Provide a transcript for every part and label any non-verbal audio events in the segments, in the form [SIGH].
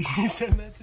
[LAUGHS] Can you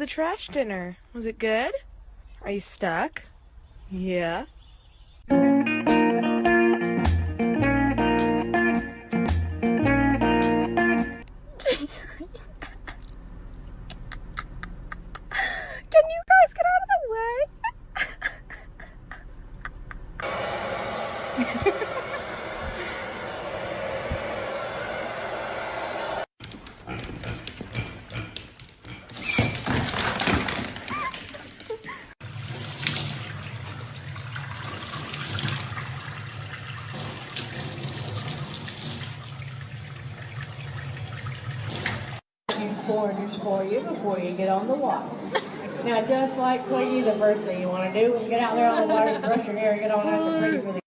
the trash dinner? Was it good? Are you stuck? Yeah. Corners for you before you get on the water. Now, just like Quiggy, the first thing you want to do when you get out there on the water is brush your hair get all nice and pretty for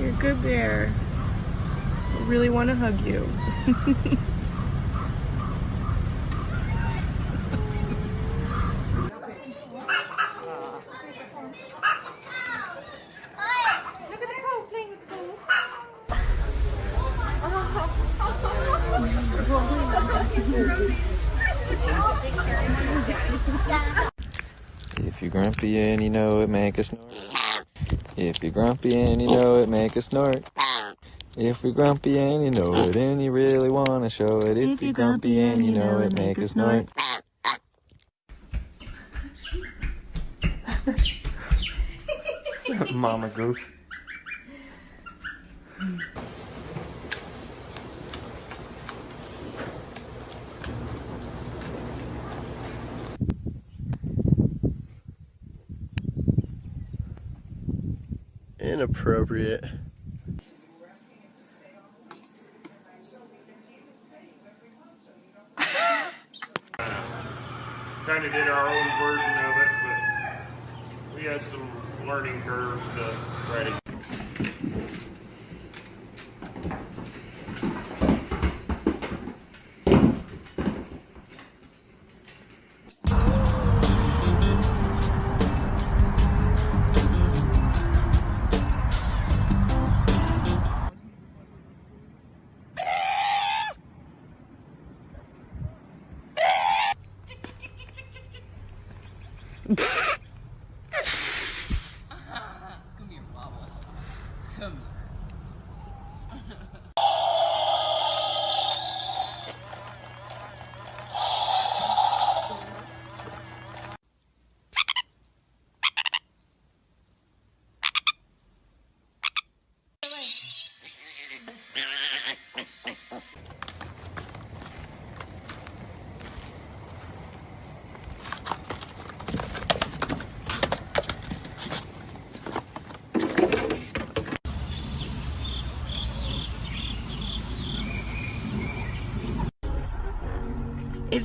You're a good bear. I really want to hug you. If you're grumpy and you know it, make a snort. If you're grumpy and you know it, make a snort. If you're grumpy and you know it, and you really want to show it. If you're grumpy and you know it, make a snort. [LAUGHS] Mama goose. Inappropriate.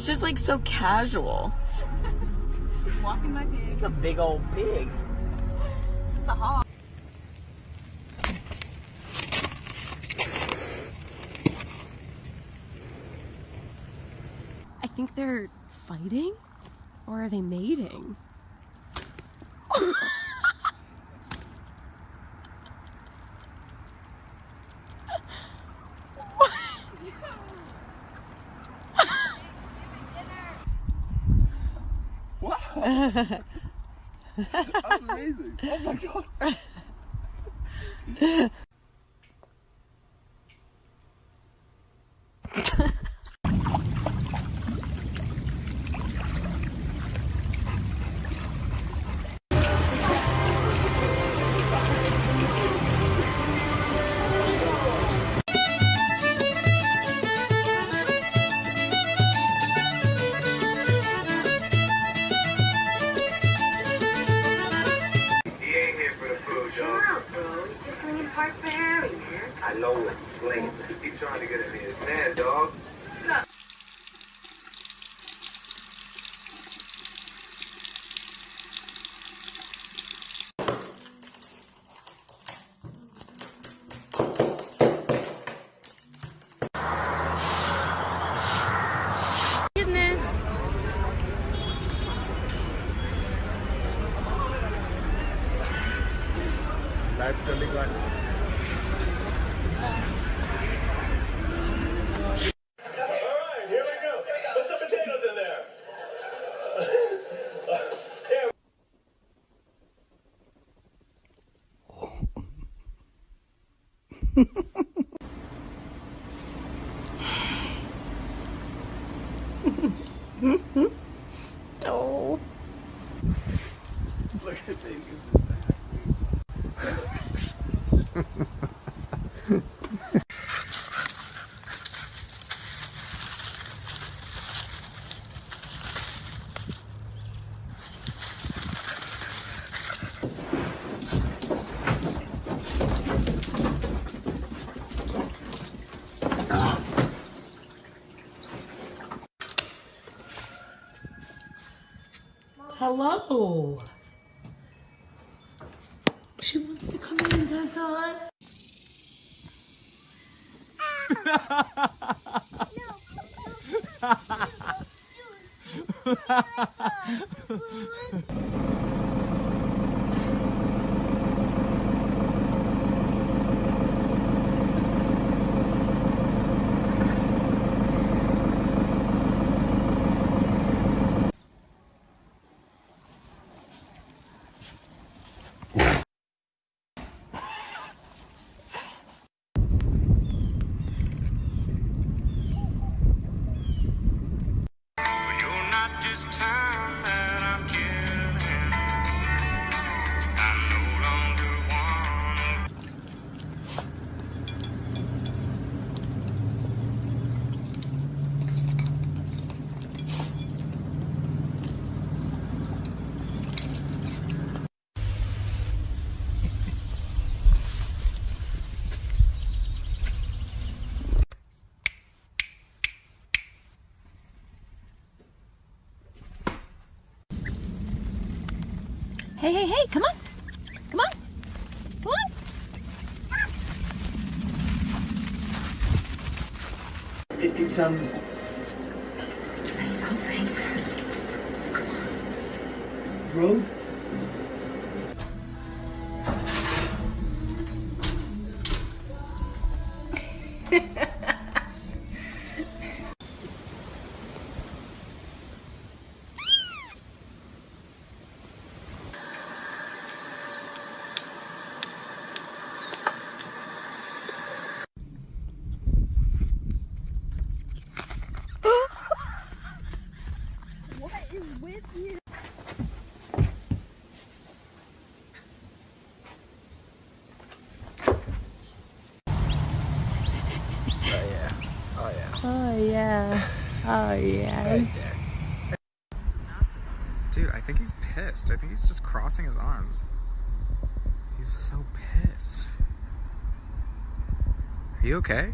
It's just like so casual. It's a big old pig. I think they're fighting. Or are they mating? That's amazing. Oh my god. [LAUGHS] Look at these. She wants to come in, Tessa. You're Hey, hey, hey, come on. Come on. Come on. It, it's um. Say something. Come on. Road. Yeah. Oh [LAUGHS] yeah. Dude, I think he's pissed. I think he's just crossing his arms. He's so pissed. Are you okay?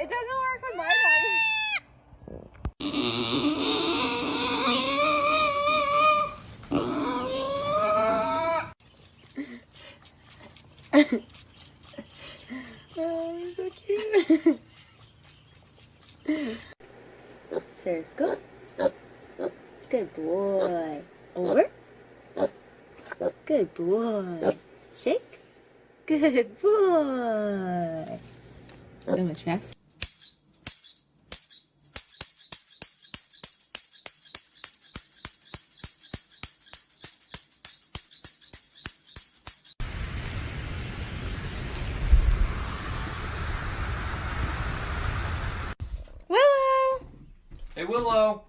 It doesn't work with my dog. Oh, you're so cute. Circle. Good boy. Over. Good boy. Shake. Good boy. So much faster. Willow! Hey, Willow.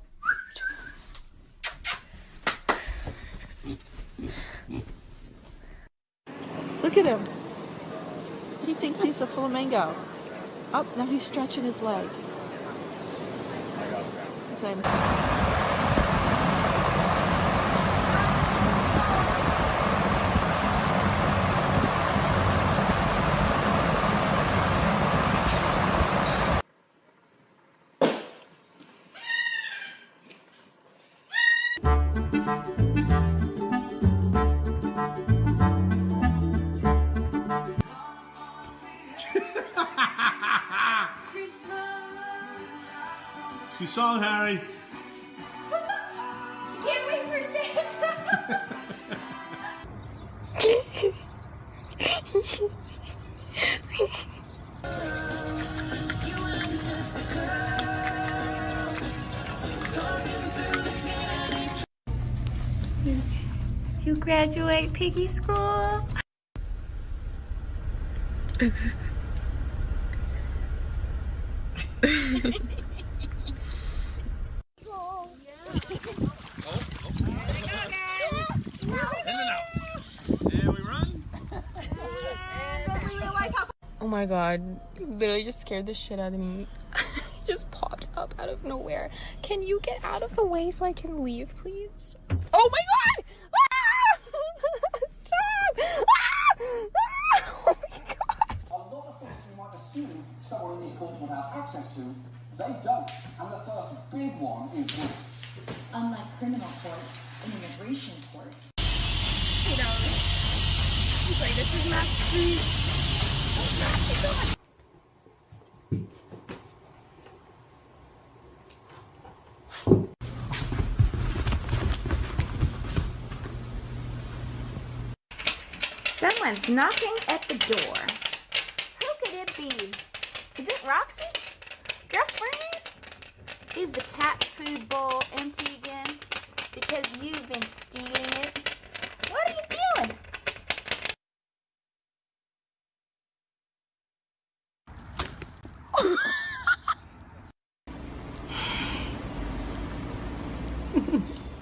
Look at him. He thinks he's a flamingo. Up now he's stretching his leg. Same. Your song, Harry. [LAUGHS] Can't wait for Santa. You graduate piggy school? [LAUGHS] Oh my god, you literally just scared the shit out of me. [LAUGHS] it just popped up out of nowhere. Can you get out of the way so I can leave, please? Oh my god! Ah! [LAUGHS] Stop! Ah! [LAUGHS] Ah! Oh my god! A lot of things you might assume someone in these courts have access to, they don't. And the first big one is this. Unlike criminal court, in immigration court, You know, he's like, this is my street. Someone's knocking at the door. Who could it be? Is it Roxy? Is the cat food bowl empty again? Because you've been stealing it? What are you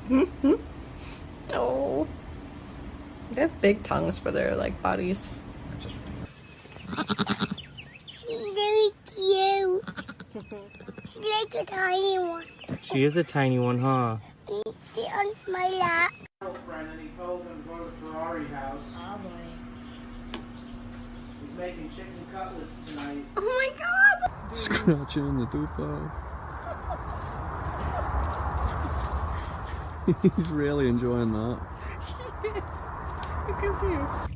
doing? [LAUGHS] Oh. They have big tongues for their like bodies. she's very cute. She's like a tiny one. She is a tiny one, huh? Sit on my lap. And he told him to go to the Ferrari house. Oh boy. He's making chicken cutlets tonight. Oh my god! Scratching the tupa. [LAUGHS] He's really enjoying that. Because [LAUGHS] he was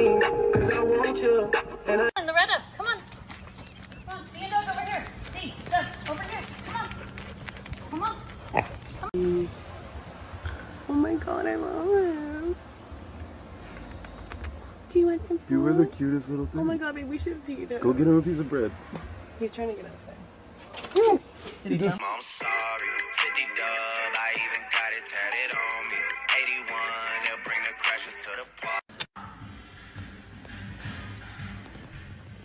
me. Cause I want you. And I And Loretta, come on. Come on, see a dog over here. See, Doug, over here. Come on. Come on. Oh my god, I love him. Do you want some food? You were the cutest little thing. Oh my god, babe, we should feed him. Go get him a piece of bread. He's trying to get out there. You just I'm sorry.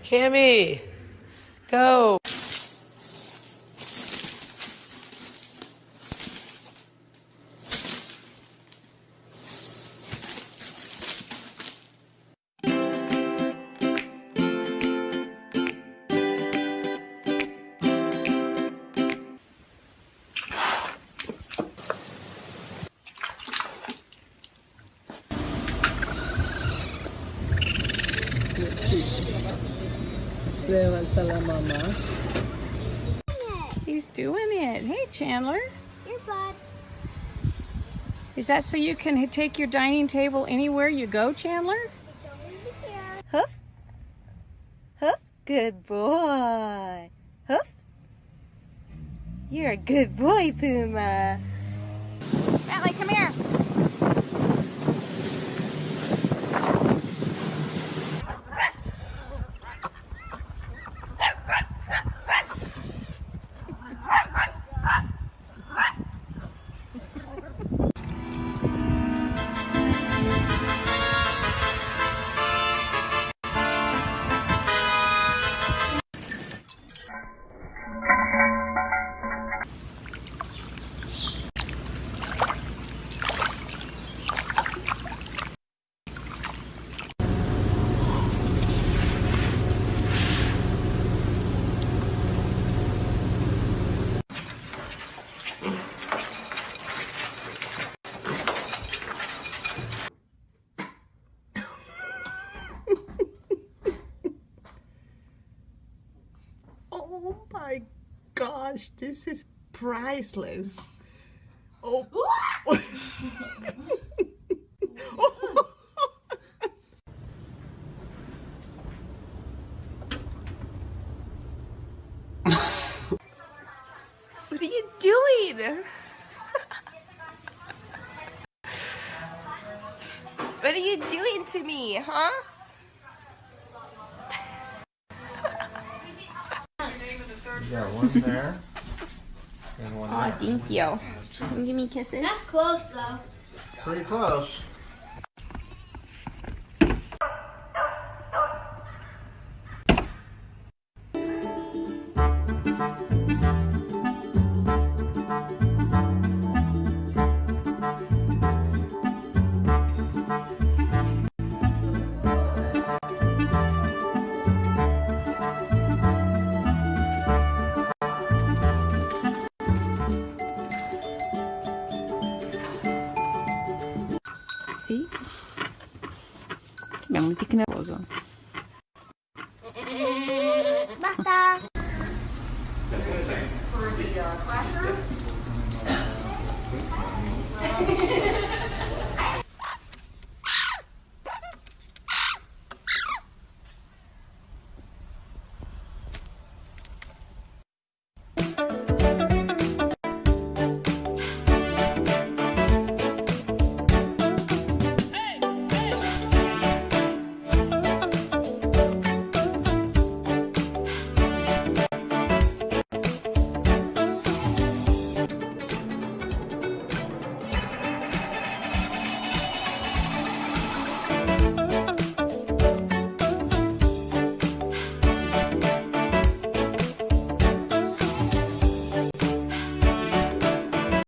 Cammy, go. Levanta mamá. He's doing it. Hey, Chandler. Your bud. Is that so you can take your dining table anywhere you go, Chandler? Hoof. Hoof. Good boy. Hoof. You're a good boy, Puma. Bentley, come here. Gosh, this is priceless. Oh. [LAUGHS] What are you doing? [LAUGHS] what are you doing to me, huh? One there. And one Aw, there. thank you. Give me kisses. That's close though. Pretty close.